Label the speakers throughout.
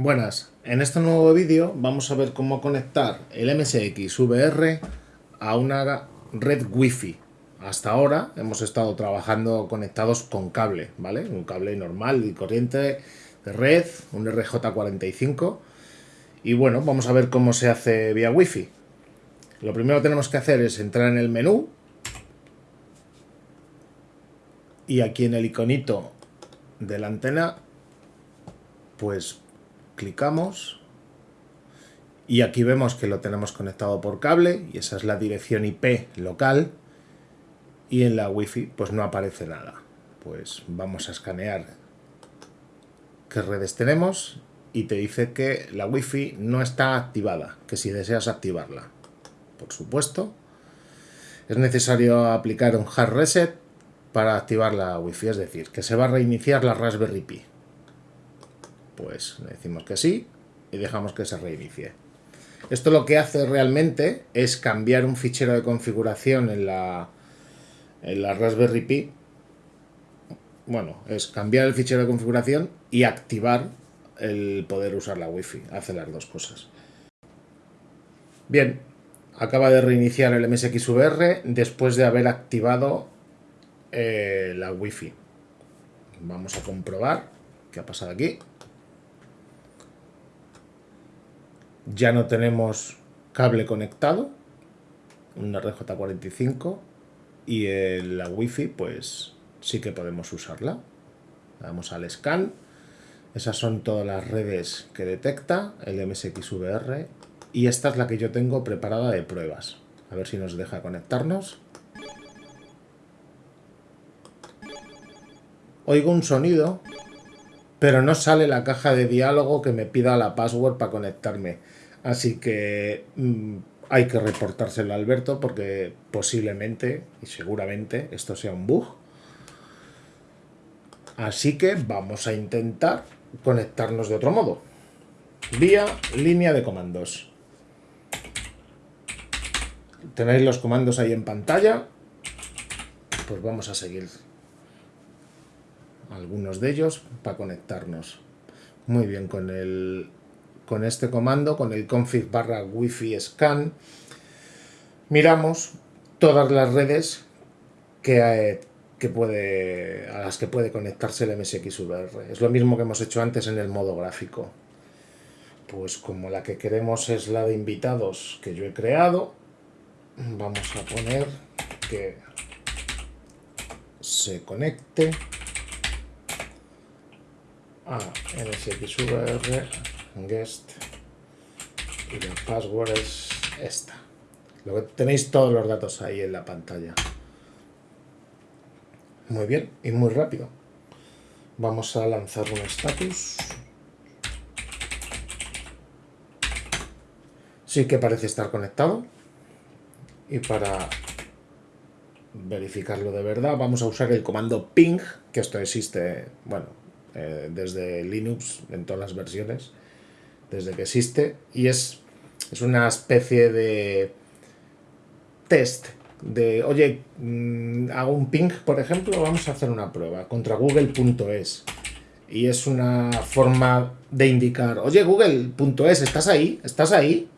Speaker 1: Buenas, en este nuevo vídeo vamos a ver cómo conectar el MSX VR a una red Wi-Fi. Hasta ahora hemos estado trabajando conectados con cable, ¿vale? Un cable normal y corriente de red, un RJ45. Y bueno, vamos a ver cómo se hace vía Wi-Fi. Lo primero que tenemos que hacer es entrar en el menú. Y aquí en el iconito de la antena, pues clicamos y aquí vemos que lo tenemos conectado por cable y esa es la dirección IP local y en la wifi pues no aparece nada. Pues vamos a escanear qué redes tenemos y te dice que la wifi no está activada que si deseas activarla. Por supuesto es necesario aplicar un hard reset para activar la wifi es decir que se va a reiniciar la Raspberry Pi pues le decimos que sí y dejamos que se reinicie. Esto lo que hace realmente es cambiar un fichero de configuración en la, en la Raspberry Pi. Bueno, es cambiar el fichero de configuración y activar el poder usar la Wi-Fi. Hace las dos cosas. Bien, acaba de reiniciar el MSX VR después de haber activado eh, la Wi-Fi. Vamos a comprobar qué ha pasado aquí. Ya no tenemos cable conectado, un RJ45 y la wifi pues sí que podemos usarla. Vamos al scan, esas son todas las redes que detecta el MSXVR y esta es la que yo tengo preparada de pruebas. A ver si nos deja conectarnos. Oigo un sonido, pero no sale la caja de diálogo que me pida la password para conectarme. Así que mm, hay que reportárselo a Alberto porque posiblemente y seguramente esto sea un bug. Así que vamos a intentar conectarnos de otro modo. Vía línea de comandos. Tenéis los comandos ahí en pantalla. Pues vamos a seguir algunos de ellos para conectarnos. Muy bien, con el con este comando, con el config barra wifi scan, miramos todas las redes que, que puede, a las que puede conectarse el MSXVR. Es lo mismo que hemos hecho antes en el modo gráfico. Pues como la que queremos es la de invitados que yo he creado, vamos a poner que se conecte a MSXVR guest y la password es esta. Lo tenéis todos los datos ahí en la pantalla. Muy bien y muy rápido. Vamos a lanzar un status. Sí que parece estar conectado. Y para verificarlo de verdad vamos a usar el comando ping, que esto existe, bueno, eh, desde Linux en todas las versiones desde que existe y es, es una especie de test de, oye, mm, hago un ping, por ejemplo, vamos a hacer una prueba contra google.es y es una forma de indicar, oye, google.es, ¿estás ahí? ¿Estás ahí?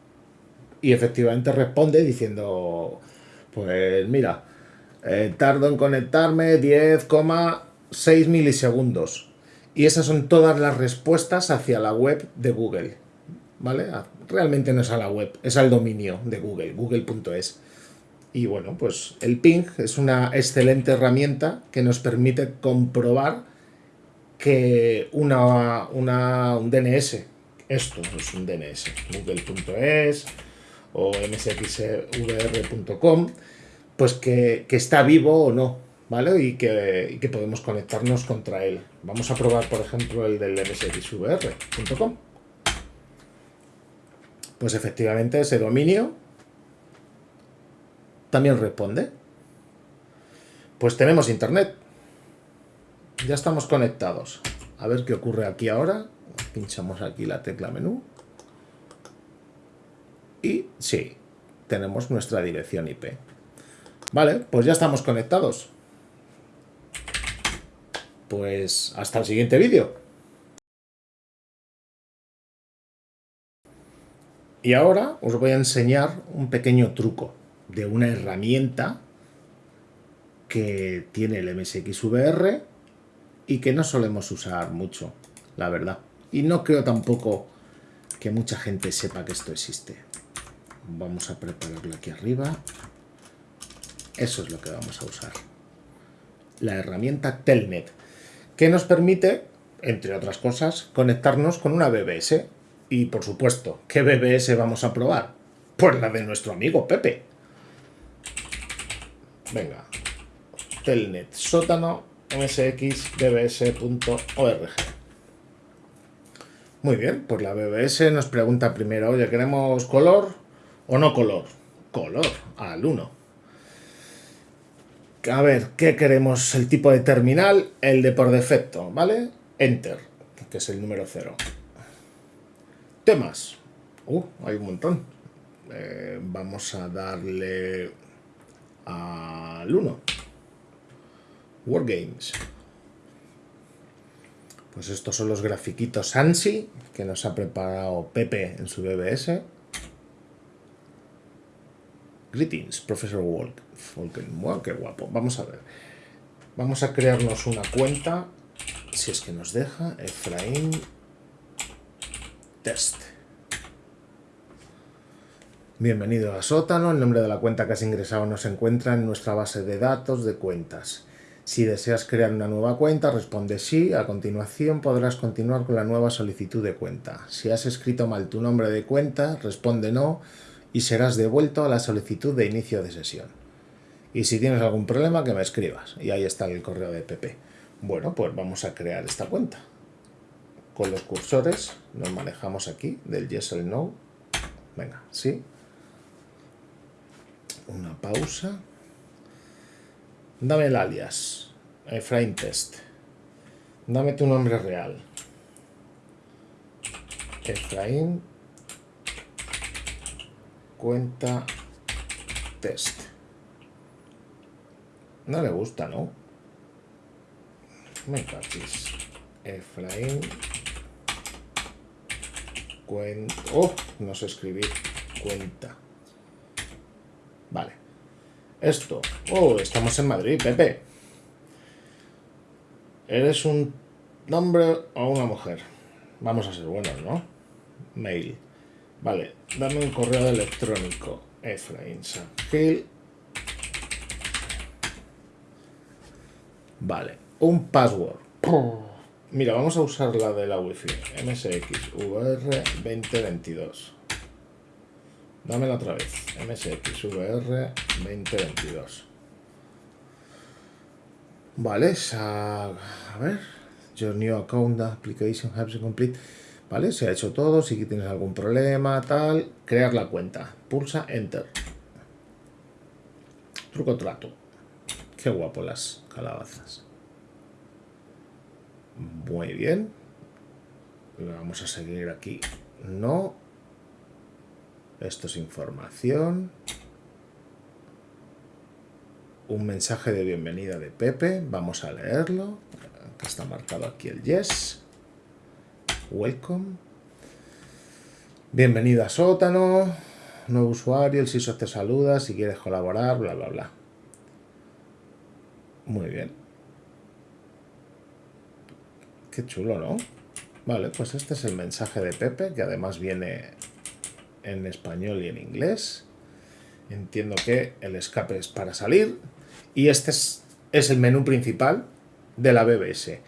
Speaker 1: Y efectivamente responde diciendo, pues mira, eh, tardo en conectarme 10,6 milisegundos. Y esas son todas las respuestas hacia la web de Google. ¿Vale? Ah, realmente no es a la web, es al dominio de Google, google.es. Y bueno, pues el ping es una excelente herramienta que nos permite comprobar que una, una, un DNS, esto es un DNS, google.es o msxvr.com, pues que, que está vivo o no, ¿vale? Y que, podemos conectarnos contra él. Vamos a probar, por ejemplo, el del msxvr.com. Pues efectivamente ese dominio también responde. Pues tenemos internet. Ya estamos conectados. A ver qué ocurre aquí ahora. Pinchamos aquí la tecla menú. Y sí, tenemos nuestra dirección IP. Vale, pues ya estamos conectados pues hasta el siguiente vídeo. Y ahora os voy a enseñar un pequeño truco de una herramienta que tiene el MSXVR y que no solemos usar mucho, la verdad. Y no creo tampoco que mucha gente sepa que esto existe. Vamos a prepararlo aquí arriba. Eso es lo que vamos a usar. La herramienta Telnet, que nos permite, entre otras cosas, conectarnos con una BBS. Y por supuesto, ¿qué BBS vamos a probar? Pues la de nuestro amigo Pepe. Venga, telnet sótano msxbbs.org. Muy bien, pues la BBS nos pregunta primero, oye, ¿queremos color o no color? Color, al 1. A ver, ¿qué queremos? El tipo de terminal, el de por defecto, ¿vale? Enter, que es el número 0. Temas. Uh, hay un montón. Eh, vamos a darle al 1. Wargames. Pues estos son los grafiquitos ANSI que nos ha preparado Pepe en su BBS. Greetings, Professor Walk. Wow, qué guapo. Vamos a ver. Vamos a crearnos una cuenta, si es que nos deja, Efraín Test. Bienvenido a Sótano. El nombre de la cuenta que has ingresado nos encuentra en nuestra base de datos de cuentas. Si deseas crear una nueva cuenta, responde sí. A continuación podrás continuar con la nueva solicitud de cuenta. Si has escrito mal tu nombre de cuenta, responde no y serás devuelto a la solicitud de inicio de sesión. Y si tienes algún problema, que me escribas. Y ahí está el correo de PP. Bueno, pues vamos a crear esta cuenta. Con los cursores nos manejamos aquí del yes or no. Venga, sí. Una pausa. Dame el alias, Efraín Test. Dame tu nombre real. Efraín cuenta test. No le gusta, ¿no? Me cachis. Efraín cuenta. Oh, no sé escribir. Cuenta. Vale. Esto. Oh, estamos en Madrid, Pepe. ¿Eres un hombre o una mujer? Vamos a ser buenos, ¿no? Mail. Vale, dame un correo electrónico. Efraín Sangil. Vale, un password. Mira, vamos a usar la de la wifi. MSXVR 2022. Dámela otra vez. MSXVR 2022. Vale, a, ver. Your new account application has been complete. Vale, se ha hecho todo. Si tienes algún problema, tal. Crear la cuenta. Pulsa Enter. Truco trato. Qué guapo las calabazas. Muy bien. Vamos a seguir aquí. No. Esto es información. Un mensaje de bienvenida de Pepe. Vamos a leerlo. está marcado aquí el yes. Welcome. Bienvenido a Sótano. Nuevo usuario, el SISO te saluda. Si quieres colaborar, bla, bla, bla. Muy bien. Qué chulo, ¿no? Vale, pues este es el mensaje de Pepe, que además viene en español y en inglés. Entiendo que el escape es para salir. Y este es, el menú principal de la BBS.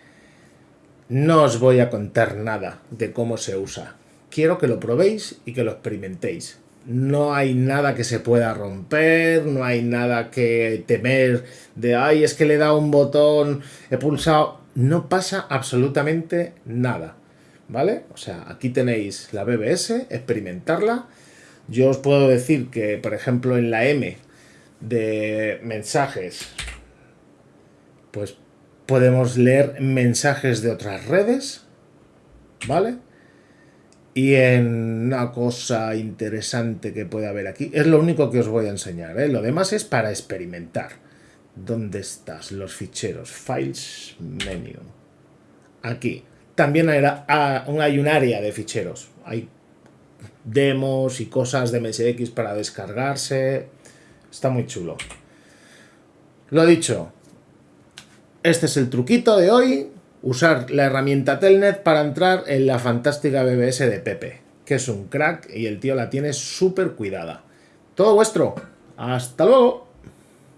Speaker 1: No os voy a contar nada de cómo se usa. Quiero que lo probéis y que lo experimentéis. No hay nada que se pueda romper, no hay nada que temer de, ay, es que le he dado un botón, he pulsado. No pasa absolutamente nada. ¿vale? O sea, aquí tenéis la BBS, experimentarla. Yo os puedo decir que, por ejemplo, en la M de mensajes, pues podemos leer mensajes de otras redes, ¿vale? Y en una cosa interesante que puede haber aquí, es lo único que os voy a enseñar, ¿eh? Lo demás es para experimentar. ¿Dónde estás? Los ficheros. Files, menu. Aquí también hay un área de ficheros. Hay demos y cosas de MSX para descargarse. Está muy chulo. Lo dicho, este es el truquito de hoy. Usar la herramienta Telnet para entrar en la fantástica BBS de Pepe, que es un crack y el tío la tiene súper cuidada. Todo vuestro. Hasta luego.